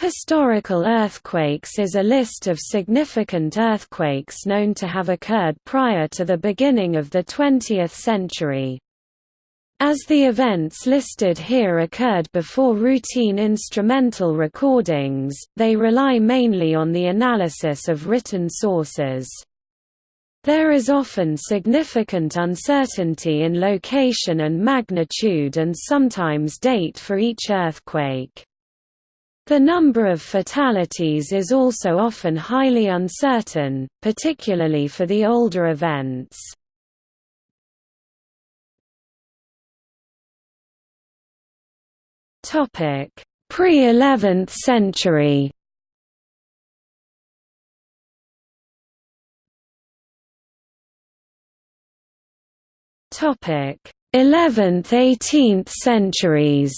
Historical earthquakes is a list of significant earthquakes known to have occurred prior to the beginning of the 20th century. As the events listed here occurred before routine instrumental recordings, they rely mainly on the analysis of written sources. There is often significant uncertainty in location and magnitude and sometimes date for each earthquake. The number of fatalities is also often highly uncertain, particularly for the older events. Pre-11th century Topic: 11th–18th centuries.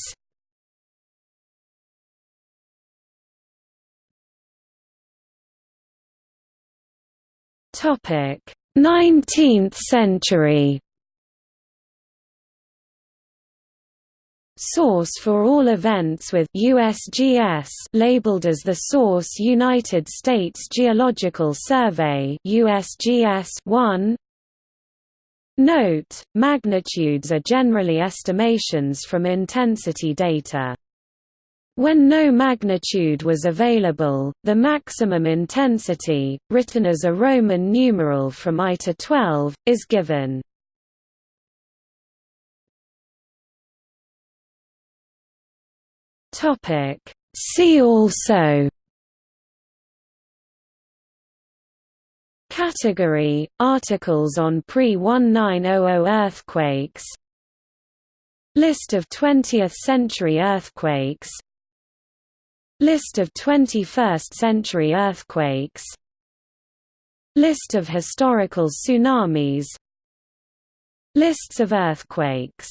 Topic: 19th century. Source for all events with USGS labeled as the Source United States Geological Survey USGS 1 Note, magnitudes are generally estimations from intensity data. When no magnitude was available, the maximum intensity, written as a Roman numeral from I to 12, is given. See also Category – Articles on pre-1900 earthquakes. List of 20th-century earthquakes List of 21st-century earthquakes. List of historical tsunamis. Lists of earthquakes